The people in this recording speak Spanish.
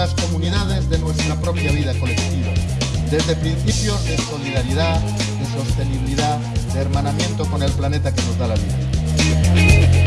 las comunidades de nuestra propia vida colectiva, desde principios de solidaridad, de sostenibilidad, de hermanamiento con el planeta que nos da la vida.